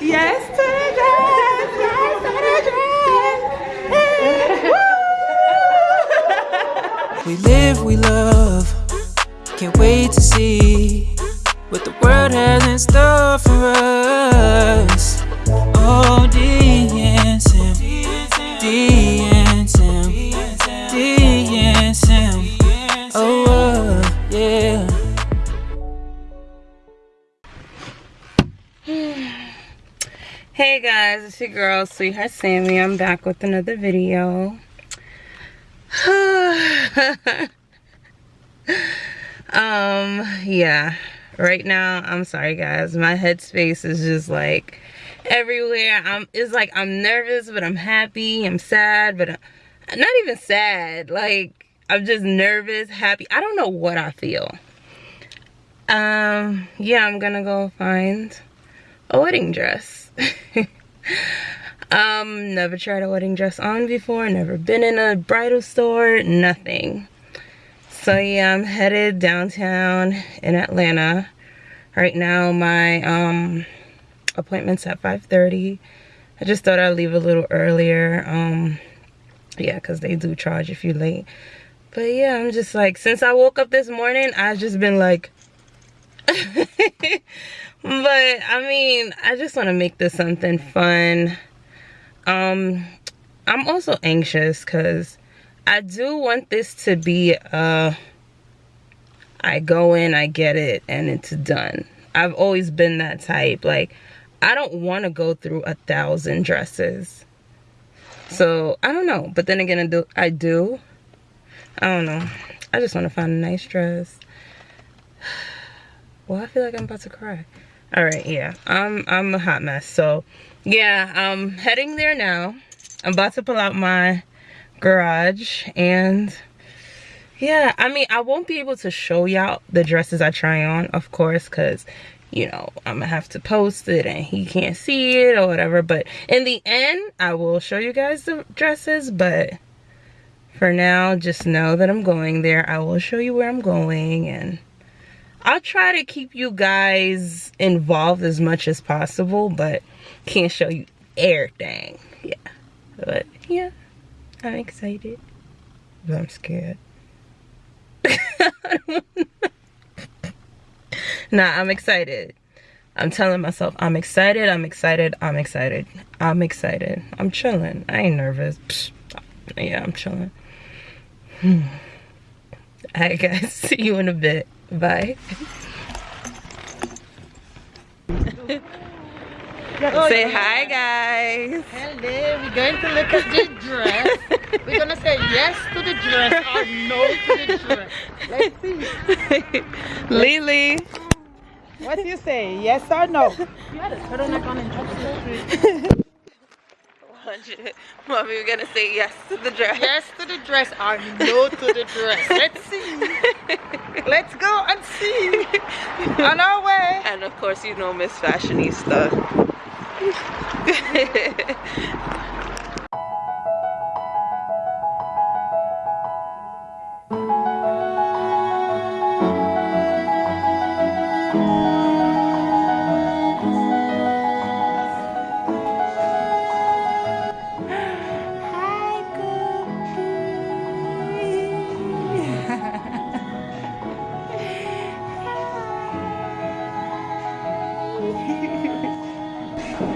yes to the dress. Yes to the dress. we live, we love. Can't wait to see what the world has in store for us. Oh, DNSM, DNSM, DNSM. Oh, Hey guys, it's your girl, Sweetheart Sammy. I'm back with another video. um, yeah. Right now, I'm sorry guys. My headspace is just like everywhere. I'm it's like I'm nervous, but I'm happy. I'm sad, but I'm not even sad. Like I'm just nervous, happy. I don't know what I feel. Um, yeah, I'm gonna go find a wedding dress. um, never tried a wedding dress on before, never been in a bridal store, nothing. So yeah, I'm headed downtown in Atlanta. Right now my um appointment's at 5.30. I just thought I'd leave a little earlier. Um yeah, because they do charge if you're late. But yeah, I'm just like, since I woke up this morning, I've just been like, but I mean, I just want to make this something fun. Um, I'm also anxious because I do want this to be uh I go in, I get it, and it's done. I've always been that type. Like, I don't want to go through a thousand dresses. So, I don't know. But then again, I do. I, do. I don't know. I just want to find a nice dress. Well, I feel like I'm about to cry. All right yeah. I'm i'm a hot mess. So yeah i'm heading there now. I'm about to pull out my garage and yeah i mean i won't be able to show y'all the dresses i try on of course because you know i'm gonna have to post it and he can't see it or whatever. But in the end i will show you guys the dresses but for now just know that i'm going there. I will show you where i'm going and I'll try to keep you guys involved as much as possible, but can't show you everything. Yeah. But yeah, I'm excited. But I'm scared. nah, I'm excited. I'm telling myself I'm excited, I'm excited, I'm excited. I'm excited. I'm chilling. I ain't nervous. Psh, yeah, I'm chilling. Hmm. Alright guys, see you in a bit. Bye. oh, say yeah. hi guys. Hello, we're going to look at the dress. we're gonna say yes to the dress or no to the dress. Let's see. Lily. What do you say? Yes or no? You had a turtleneck on and 100. Mommy, we're gonna say yes to the dress. Yes to the dress or no to the dress. Let's see. Let's go and see. On our way. And of course, you know Miss Fashionista.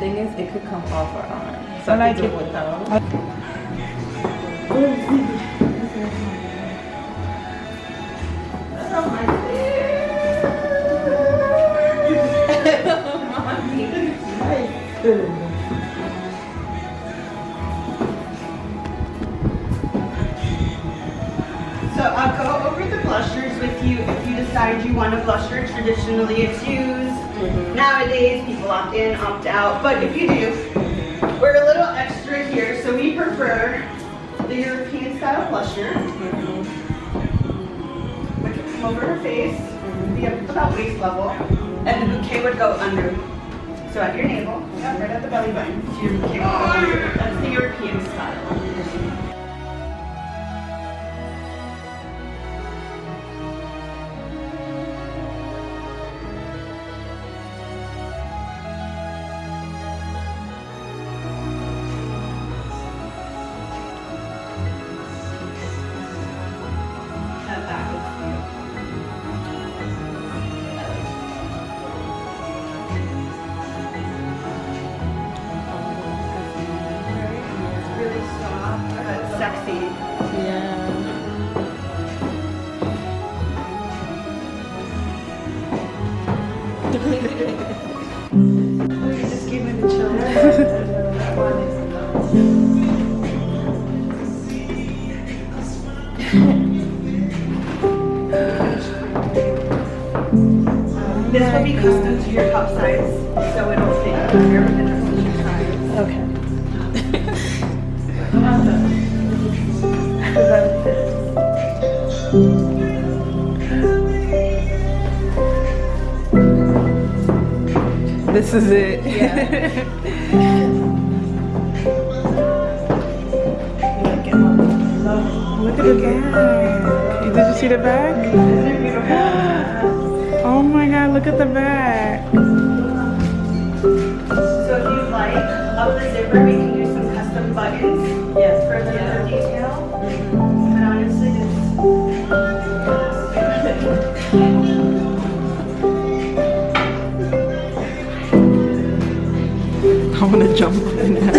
thing is, it could come off or on. So I, like it with those. So I'll go over the blushers with you if you decide you want a blusher. Traditionally it's used Nowadays, people opt in, opt out, but if you do, we're a little extra here, so we prefer the European style blusher. Which would come over her face, be about waist level, and the bouquet would go under. So at your navel, yeah, right at the belly button, so your bouquet would go under. That's the European style. Custom to your cup size, so it'll fit your your size. Okay. This is it. Look at the back. Did you see the back? Oh my god, look at the back. Like, up the zipper, we can do some custom buttons. Yes. For the other detail. Mm-hmm. But honestly, it's. I want to jump right now.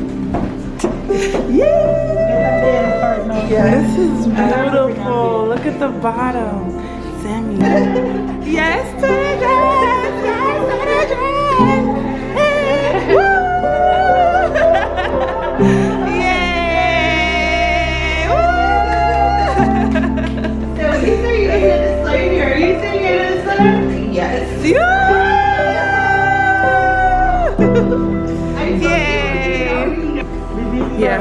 This is beautiful. Look at the bottom. Sammy. yes, Yes. Yeah! You, Yay! Yeah,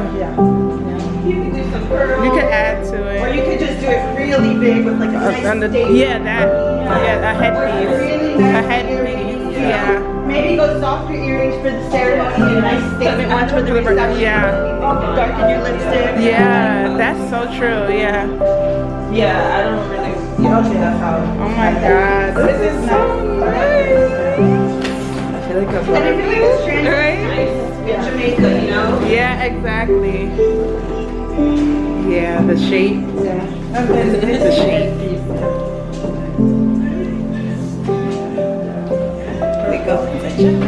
You can do some pearls. you could add to it. Or you could just do it really big with like a nice the, yeah, that. Yeah, a headpiece. Really A headpiece. earrings, Yeah. Maybe go softer earrings for the ceremony, a nice statement one for the reception. Yeah. Darken your lipstick. Yeah, that's so true. Yeah. Yeah, I don't really. Okay, that's how. Oh my god, this is so nice. I feel like I'm And I feel like this Right? nice in Jamaica, you know? Yeah, exactly. Yeah, the shape. Yeah. The shape. Here we go.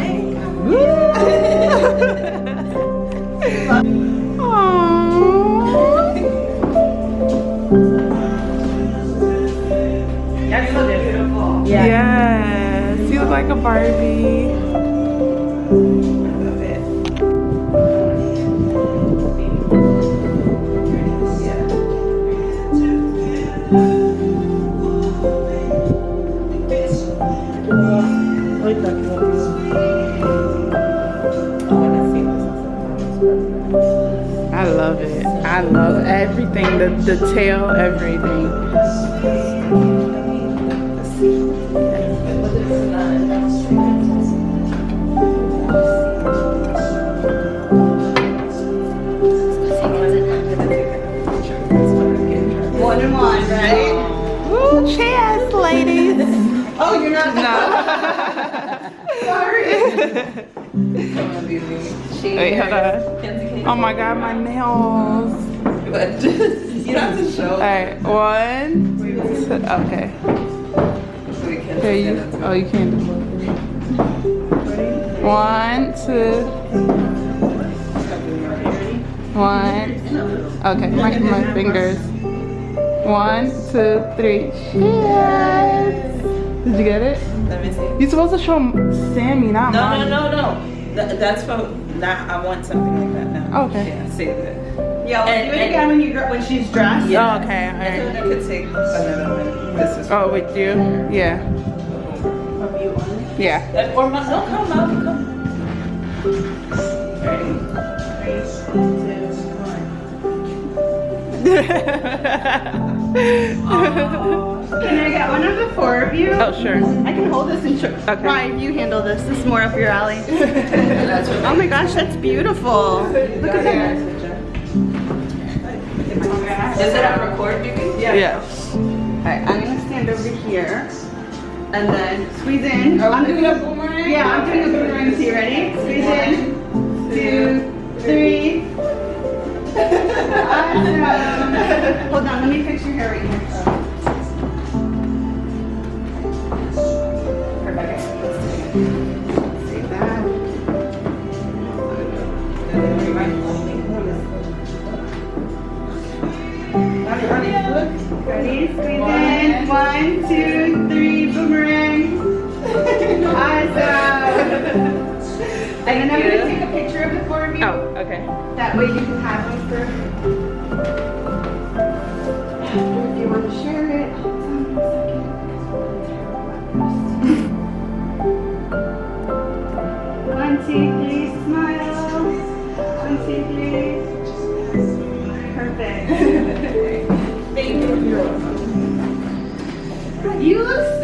Everything. The the tail, everything. One and one, right? Woo, cheers, ladies. Oh, you're not. No. Sorry. Wait, hold on. Oh my god, my nails. But just, you don't have to show. Alright, one. two- Okay. So can Here you. Oh, you can't do. One, two. One. Okay, my, my fingers. One, two, three. Cheers. Did you get it? Let me see. You're supposed to show Sammy, not No, mine. no, no, no. Th- that's for. Nah, I want something like that now. Okay. Yeah, save it. Yeah, we'll And- do it again when you when she's dressed. Yeah. Oh, okay, And alright. then it could take another minute. This is. Oh, with you? Yeah. Yeah. Or my, no, come out, come. Can I get one of the four of you? Oh, sure. I can hold this and show. Okay. Ryan, you handle this. This is more up your alley. oh my gosh, that's beautiful. Look at that. Is it on record, Vicky? Yeah. Yeah. Alright, I'm gonna stand over here and then squeeze in. I'm oh, doing a boomerang? Yeah, I'm doing a boomerang too. Ready? Squeeze in. Two, three. awesome. Hold on, let me fix your hair right here. Squeeze in. One, two, three. Boomerang. awesome. And then I'm gonna take a picture of the four of you. Oh, okay. That way you can have them for. After if you want to share it.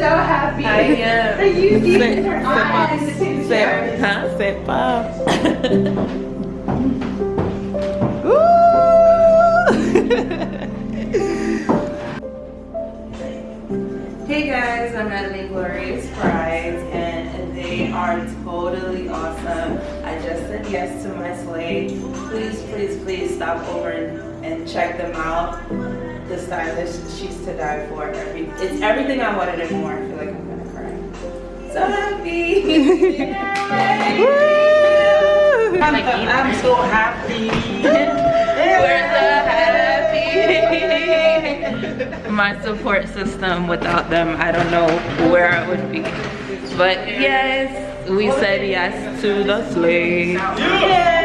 So happy. I am. That you see Say- her say eyes. pa- the Say, picture. huh? Say Hey guys, I'm at the Glorious Prize and they are totally awesome. I just said yes to my slate. Please, please, please stop over and, and check them out. The stylist, she's to die for. Every, it's everything I wanted and more. I feel like I'm gonna cry. So happy! I'm, I'm so happy. We're so happy. My support system, without them, I don't know where I would be. But yes, we said yes to the slave. Yeah.